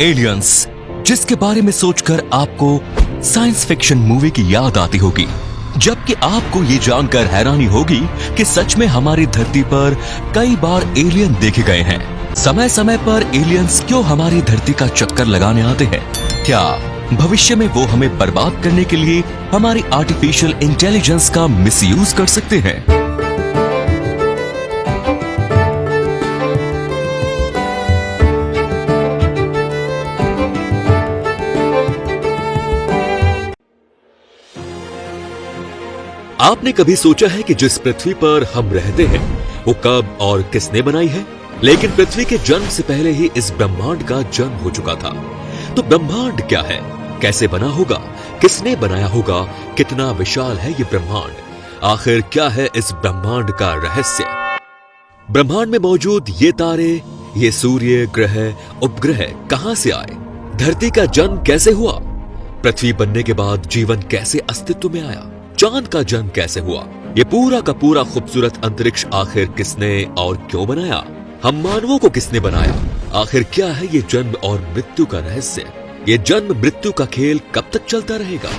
Aliens जिसके बारे में सोचकर आपको साइंस फिक्शन मूवी की याद आती होगी। जबकि आपको ये जानकर हैरानी होगी कि सच में हमारी धरती पर कई बार एलियन देखे गए हैं। समय समय पर एलियंस क्यों हमारी धरती का चक्कर लगाने आते हैं? क्या भविष्य में वो हमें बर्बाद करने के लिए हमारी आर्टिफिशियल इंटेलिजेंस का मिसयूज कर सकते हैं? आपने कभी सोचा है कि जिस पृथ्वी पर हम रहते हैं, वो कब और किसने बनाई है? लेकिन पृथ्वी के जन्म से पहले ही इस ब्रह्मांड का जन्म हो चुका था। तो ब्रह्मांड क्या है? कैसे बना होगा? किसने बनाया होगा? कितना विशाल है ये ब्रह्मांड? आखिर क्या है इस ब्रह्मांड का रहस्य? ब्रह्मांड में मौजूद ये तारे, ये सूर्य, ग्रह, उपग्रह कहाँ से आए? धरती का जन्म कैसे हुआ? पृथ्वी बनने के बाद जीवन कैसे अस्तित्व में आया? चाँद का जन्म कैसे हुआ? ये पूरा का पूरा खूबसूरत अंतरिक्ष आखिर किसने और क्यों बनाया? हम मानवों को किसने बनाया? आखिर क्या है ये जन्म और मृत्यु का रहस्य? ये जन्म मृत्यु का खेल कब तक चलता रहेगा?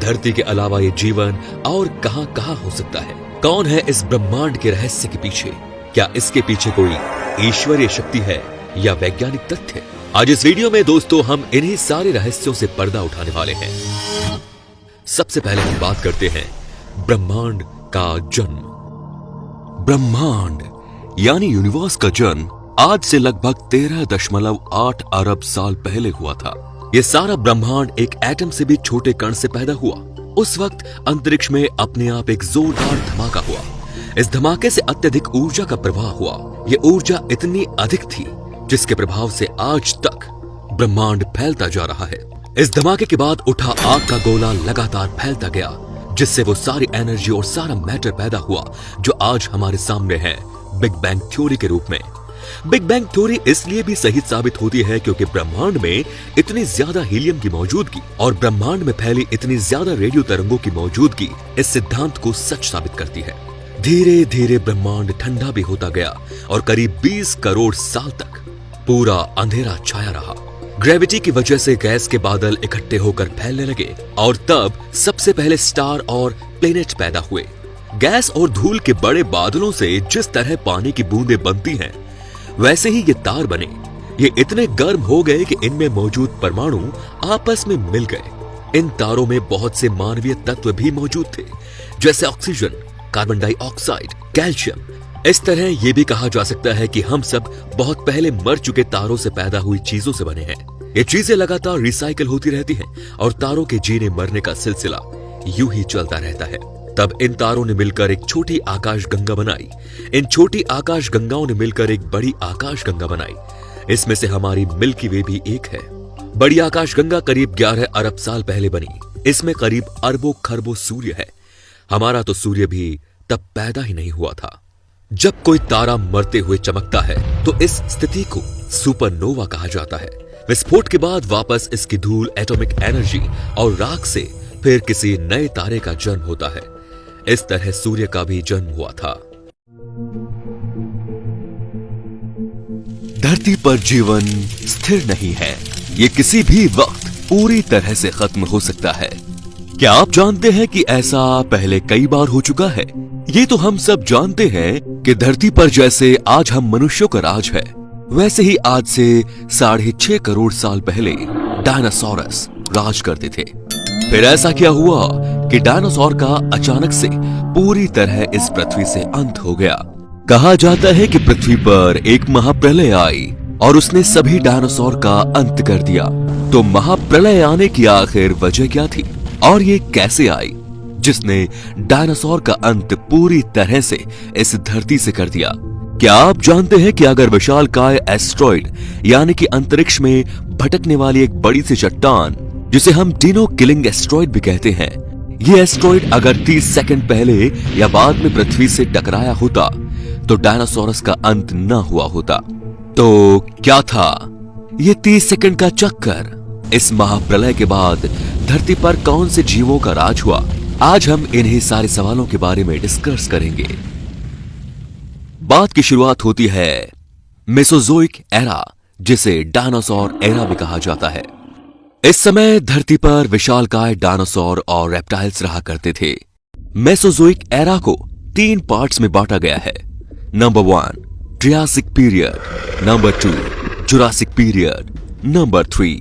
धरती के अलावा ये जीवन और कहाँ कहाँ हो सकता है? कौन है इस ब्रह्मांड के रहस्य के पीछे? क्या इसके पीछे कोई ईश्वरीय शक्ति है या वैज्ञानिक तथ्य? आज इस वीडियो में दोस्तों हम इन्हीं सारे रहस्यों से पर्दा उठाने वाले हैं। सबसे पहले हम बात करते हैं ब्रह्मांड का जन्म। ब्रह्मांड, यानी यूनिवर्स का जन्म, आज से लगभग तेरह दशमलव आठ अरब साल पहले हुआ था। यह सारा ब्रह्मांड एक एटम से भी छोटे कण से पैदा हुआ। उस वक्त अंतरिक्ष में अपने आप एक जोरदार धमाका हुआ। इस धमाके से अत्यधिक ऊर्जा का प्रवाह हुआ। यह ऊर्जा इतनी अधिक थी, जिसके प्रभाव से आज तक ब्रह्मांड फैलता जा रहा है। इस धमाके के बाद उठा आग का गोला लगातार फैलता गया, जिससे वो सारी एनर्जी और सारा मैटर पैदा हुआ, जो आज हमारे सामने है, बिग बैंग थ्योरी के रूप में। बिग बैंग थ्योरी इसलिए भी सही साबित होती है क्योंकि ब्रह्मांड में इतनी ज़्यादा हीलियम की मौजूदगी और ब्रह्मांड में फैली इतनी ज़्यादा रेडियो तरंगों की मौजूदगी इस सिद्धांत को सच साबित करती है। धीरे धीरे ब्रह्मांड ठंडा भी होता गया और करीब 20 करोड़ साल तक पूरा अंधेरा छाया रहा। ग्रेविटी की वजह से गैस के बादल इकट्ठे होकर फैलने लगे और तब सबसे पहले स्टार और प्लेनेट पैदा हुए। गैस और धूल के बड़े बादलों से जिस तरह पानी की बूंदे बनती हैं, वैसे ही ये तार बने। ये इतने गर्म हो गए कि इनमें मौजूद परमाणु आपस में मिल गए। इन तारों में बहुत से मानवीय तत्व भी मौजूद थे, जैसे ऑक्सीजन, कार्बन डाइऑक्साइड, कैल्शियम इस तरह यह भी कहा जा सकता है कि हम सब बहुत पहले मर चुके तारों से पैदा हुई चीज़ों से बने हैं। ये चीज़ें लगातार रिसाइकल होती रहती हैं और तारों के जीने मरने का सिलसिला यूँ ही चलता रहता है। तब इन तारों ने मिलकर एक छोटी आकाश गंगा बनाई। इन छोटी आकाश गंगाओं ने मिलकर एक बड़ी आकाश गंगा बनाई। इसमें से हमारी मिल्की वे भी एक है। बड़ी आकाश गंगा करीब 11 अरब साल पहले बनी। इसमें करीब अरबों खरबों सूर्य है। हमारा तो सूर्य भी तब पैदा ही नहीं हुआ था। जब कोई तारा मरते हुए चमकता है तो इस स्थिति को सुपरनोवा कहा जाता है। विस्फोट के बाद वापस इसकी धूल, एटॉमिक एनर्जी और राख से फिर किसी नए तारे का जन्म होता है। इस तरह सूर्य का भी जन्म हुआ था। धरती पर जीवन स्थिर नहीं है। ये किसी भी वक्त पूरी तरह से खत्म हो सकता है। क्या आप जानते हैं कि ऐसा पहले कई बार हो चुका है? ये तो हम सब जानते हैं कि धरती पर जैसे आज हम मनुष्यों का राज है, वैसे ही आज से साढ़े छह करोड़ साल पहले डायनासोरस राज करते थे। फिर ऐसा क्या हुआ कि डायनासोर का अचानक से पूरी तरह इस पृथ्वी से अंत हो गया। कहा जाता है कि पृथ्वी पर एक महाप्रलय आई और उसने सभी डायनासोर का अंत कर दिया। तो महाप्रलय आने की आखिर वजह क्या थी और ये कैसे आई? जिसने डायनासोर का अंत पूरी तरह से इस धरती से कर दिया। क्या आप जानते हैं कि अगर विशाल काय एस्ट्रॉइड, यानी कि अंतरिक्ष में भटकने वाली एक बड़ी सी चट्टान, जिसे हम डिनो किलिंग एस्ट्रॉइड भी कहते हैं, ये एस्ट्रॉइड अगर 30 सेकंड पहले या बाद में पृथ्वी से टकराया होता तो डायनासोरस का अंत न हुआ होता। तो क्या था ये 30 सेकंड का चक्कर? इस महाप्रलय के बाद धरती पर कौन से जीवों का राज हुआ? आज हम इन्हीं सारे सवालों के बारे में डिस्कस करेंगे। बात की शुरुआत होती है मेसोजोइक एरा जिसे डायनासोर एरा भी कहा जाता है। इस समय धरती पर विशालकाय डायनासोर और रेप्टाइल्स रहा करते थे। मेसोजोइक एरा को तीन पार्ट्स में बांटा गया है। Number one Triassic period number two Jurassic period number three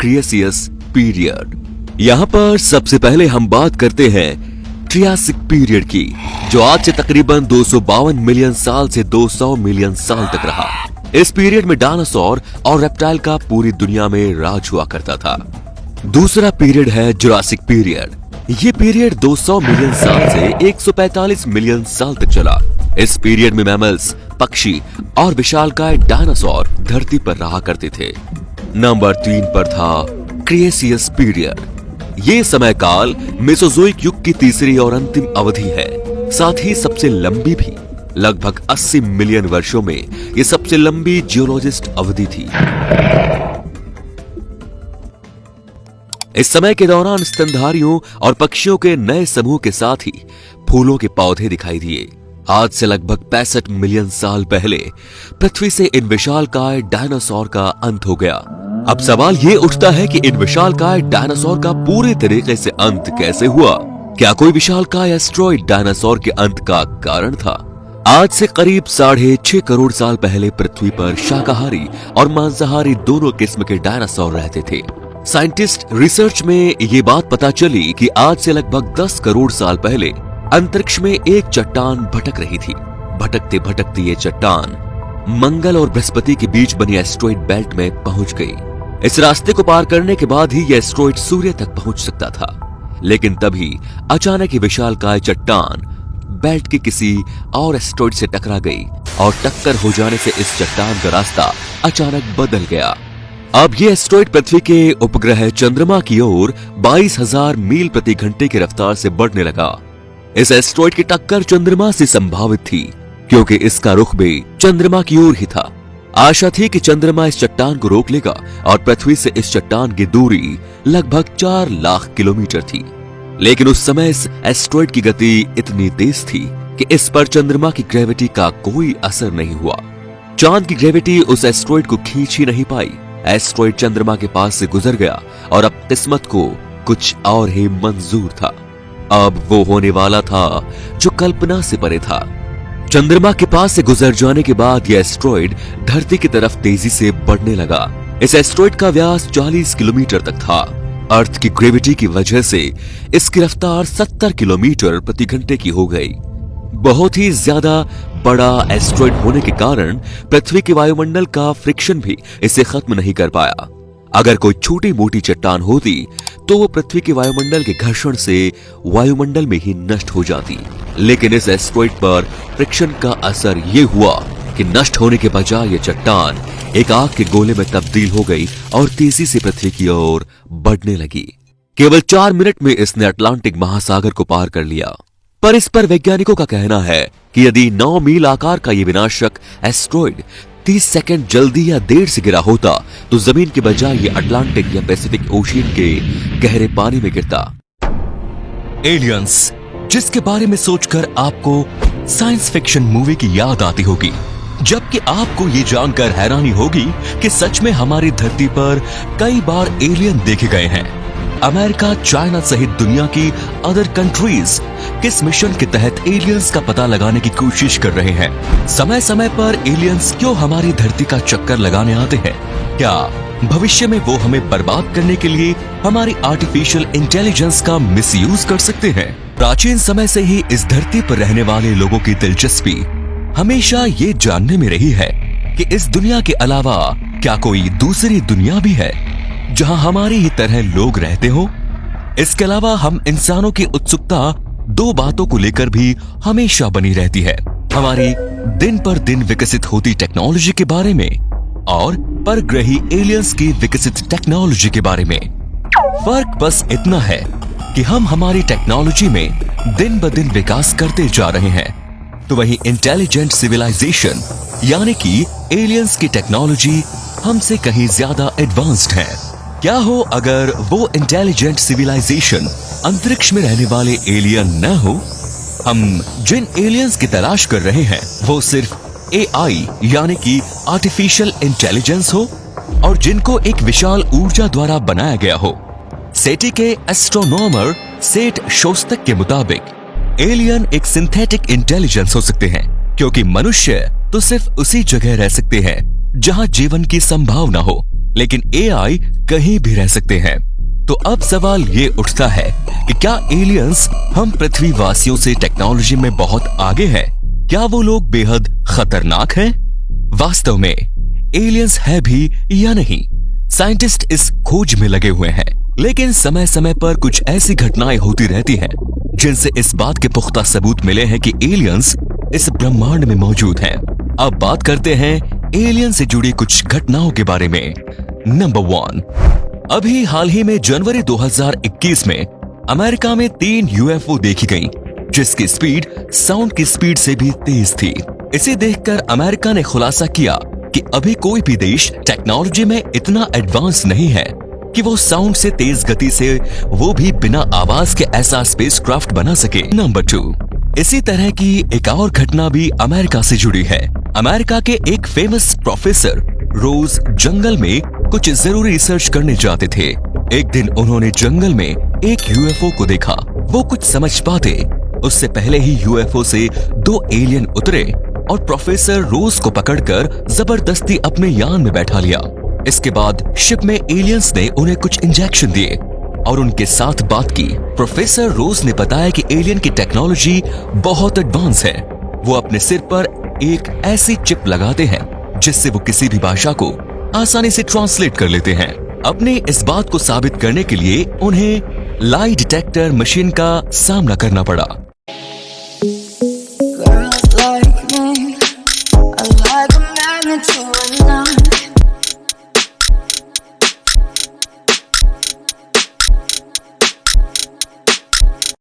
Cretaceous period यहाँ पर सबसे पहले हम बात करते हैं ट्रियासिक पीरियड की, जो आज से तकरीबन दो सौ बावन मिलियन साल से 200 मिलियन साल तक रहा। इस पीरियड में डायनासोर और रेप्टाइल का पूरी दुनिया में राज हुआ करता था। दूसरा पीरियड है जुरासिक पीरियड ये पीरियड 200 मिलियन साल से 145 मिलियन साल तक चला। इस पीरियड में मैमल्स पक्षी और विशालकाय डायनासोर धरती पर रहा करते थे। नंबर तीन पर था क्रिएसियस पीरियड ये समय काल मेसोजोइक युग की तीसरी और अंतिम अवधि है। साथ ही सबसे लंबी भी। लगभग 80 मिलियन वर्षों में यह सबसे लंबी जियोलॉजिस्ट अवधि थी। इस समय के दौरान स्तनधारियों और पक्षियों के नए समूह के साथ ही फूलों के पौधे दिखाई दिए। आज से लगभग पैंसठ मिलियन साल पहले पृथ्वी से इन विशालकाय डायनासोर का अंत हो गया। अब सवाल ये उठता है कि इन विशालकाय डायनासोर का पूरे तरीके से अंत कैसे हुआ? क्या कोई विशालकाय एस्ट्रॉइड डायनासोर के अंत का कारण था? आज से करीब साढ़े छह करोड़ साल पहले पृथ्वी पर शाकाहारी और मांसाहारी दोनों किस्म के डायनासोर रहते थे। साइंटिस्ट रिसर्च में ये बात पता चली कि आज से लगभग 10 करोड़ साल पहले अंतरिक्ष में एक चट्टान भटक रही थी। भटकते भटकते ये चट्टान मंगल और बृहस्पति के बीच बनी एस्ट्रॉइड बेल्ट में पहुँच गई। इस रास्ते को पार करने के बाद ही यह एस्ट्रॉइड सूर्य तक पहुँच सकता था। लेकिन तभी अचानक ही विशाल काय चट्टान बेल्ट की किसी और एस्ट्रॉइड से टकरा गई और टक्कर हो जाने से इस चट्टान का रास्ता अचानक बदल गया। अब ये एस्ट्रॉइड पृथ्वी के उपग्रह चंद्रमा की ओर 22,000 मील प्रति घंटे की रफ्तार से बढ़ने लगा। इस एस्ट्रॉइड की टक्कर चंद्रमा से संभावित थी क्योंकि इसका रुख भी चंद्रमा की ओर ही था। आशा थी कि चंद्रमा इस चट्टान को रोक लेगा और पृथ्वी से इस चट्टान की दूरी लगभग चार लाख किलोमीटर थी। लेकिन उस समय इस एस्ट्रॉइड की गति इतनी तेज थी कि इस पर चंद्रमा की ग्रेविटी का कोई असर नहीं हुआ। चाँद की ग्रेविटी उस एस्ट्रॉइड को खींच ही नहीं पाई। एस्ट्रॉइड चंद्रमा के पास से गुजर गया और अब किस्मत को कुछ और ही मंजूर था। अब वो होने वाला था जो कल्पना से परे था। चंद्रमा के पास से गुजर जाने के बाद यह एस्ट्रॉइड धरती की तरफ़ तेज़ी से बढ़ने लगा। इस एस्ट्रॉइड का व्यास 40 किलोमीटर तक था। अर्थ की ग्रेविटी की वजह से इसकी रफ्तार 70 किलोमीटर प्रति घंटे की हो गई। बहुत ही ज़्यादा बड़ा एस्ट्रॉइड होने के कारण पृथ्वी के वायुमंडल का फ्रिक्शन भी इसे खत्म नहीं कर पाया। अगर कोई छोटी मोटी चट्टान होती तो वो पृथ्वी के वायुमंडल के घर्षण से वायुमंडल में ही नष्ट हो जाती। लेकिन इस एस्ट्रॉइड पर फ्रिक्शन का असर ये हुआ कि नष्ट होने के बजाय ये चट्टान एक आग के गोले में तब्दील हो गई और तेज़ी से पृथ्वी की ओर बढ़ने लगी। केवल चार मिनट में इसने अटलांटिक महासागर को पार कर लिया। पर इस पर वैज्ञानिकों का कहना है कि यदि 9 मील आकार का ये विनाशक एस्ट्रॉइड 30 सेकंड जल्दी या देर से गिरा होता तो ज़मीन के बजाय ये अटलांटिक या पैसिफिक ओशियन के गहरे पानी में गिरता। एलियंस, जिसके बारे में सोचकर आपको साइंस फिक्शन मूवी की याद आती होगी, जबकि आपको ये जानकर हैरानी होगी कि सच में हमारी धरती पर कई बार एलियन देखे गए हैं। अमेरिका, चाइना सहित दुनिया की अदर कंट्रीज़ किस मिशन के तहत एलियंस का पता लगाने की कोशिश कर रहे हैं? समय समय पर एलियंस क्यों हमारी धरती का चक्कर लगाने आते हैं? क्या भविष्य में वो हमें बर्बाद करने के लिए हमारी आर्टिफिशियल इंटेलिजेंस का मिसयूज कर सकते हैं? प्राचीन समय से ही इस धरती पर रहने वाले लोगों की दिलचस्पी हमेशा ये जानने में रही है कि इस दुनिया के अलावा क्या कोई दूसरी दुनिया भी है? जहाँ हमारी ही तरह लोग रहते हो, इसके अलावा हम इंसानों की उत्सुकता दो बातों को लेकर भी हमेशा बनी रहती है। हमारी दिन पर दिन विकसित होती टेक्नोलॉजी के बारे में और परग्रही एलियंस की विकसित टेक्नोलॉजी के बारे में। फ़र्क बस इतना है कि हम हमारी टेक्नोलॉजी में दिन ब दिन विकास करते जा रहे हैं। तो वही इंटेलिजेंट सिविलाइजेशन यानी कि एलियंस की टेक्नोलॉजी हमसे कहीं ज़्यादा एडवांस्ड है। क्या हो अगर वो इंटेलिजेंट सिविलाइजेशन अंतरिक्ष में रहने वाले एलियन न हो? हम जिन एलियंस की तलाश कर रहे हैं, वो सिर्फ़ एआई यानी कि आर्टिफिशियल इंटेलिजेंस हो, और जिनको एक विशाल ऊर्जा द्वारा बनाया गया हो। सेटी के एस्ट्रोनॉमर सेठ शोस्तक के मुताबिक एलियन एक सिंथेटिक इंटेलिजेंस हो सकते हैं, क्योंकि मनुष्य तो सिर्फ़ उसी जगह रह सकते हैं, जहाँ जीवन की संभावना हो। लेकिन एआई कहीं भी रह सकते हैं तो अब सवाल ये उठता है कि क्या एलियंस हम पृथ्वी वासियों से टेक्नोलॉजी में बहुत आगे हैं? क्या वो लोग बेहद खतरनाक हैं? वास्तव में एलियंस है भी या नहीं साइंटिस्ट इस खोज में लगे हुए हैं, लेकिन समय समय पर कुछ ऐसी घटनाएँ होती रहती हैं, जिनसे इस बात के पुख्ता सबूत मिले हैं कि एलियंस इस ब्रह्मांड में मौजूद हैं। अब बात करते हैं एलियन से जुड़ी कुछ घटनाओं के बारे में नंबर वन अभी हाल ही में जनवरी 2021 में अमेरिका में तीन यूएफओ देखी गई, जिसकी स्पीड, साउंड की स्पीड से भी तेज थी। इसे देखकर अमेरिका ने खुलासा किया कि अभी कोई भी देश टेक्नोलॉजी में इतना एडवांस नहीं है कि वो साउंड से तेज गति से वो भी बिना आवाज़ के ऐसा स्पेसक्राफ्ट बना सके। नंबर टू इसी तरह की एक और घटना भी अमेरिका से जुड़ी है। अमेरिका के एक फ़ेमस प्रोफेसर रोज जंगल में कुछ ज़रूरी रिसर्च करने जाते थे। एक दिन उन्होंने जंगल में एक यूएफओ को देखा। वो कुछ समझ पाते। उससे पहले ही यूएफओ से दो एलियन उतरे और प्रोफेसर रोज को पकड़कर ज़बरदस्ती अपने यान में बैठा लिया। इसके बाद शिप में एलियंस ने उन्हें कुछ इंजेक्शन दिए और उनके साथ बात की। प्रोफेसर रोज ने बताया कि एलियन की टेक्नोलॉजी बहुत एडवांस है। वो अपने सिर पर एक ऐसी चिप लगाते हैं जिससे वो किसी भी भाषा को आसानी से ट्रांसलेट कर लेते हैं। अपने इस बात को साबित करने के लिए उन्हें लाई डिटेक्टर मशीन का सामना करना पड़ा।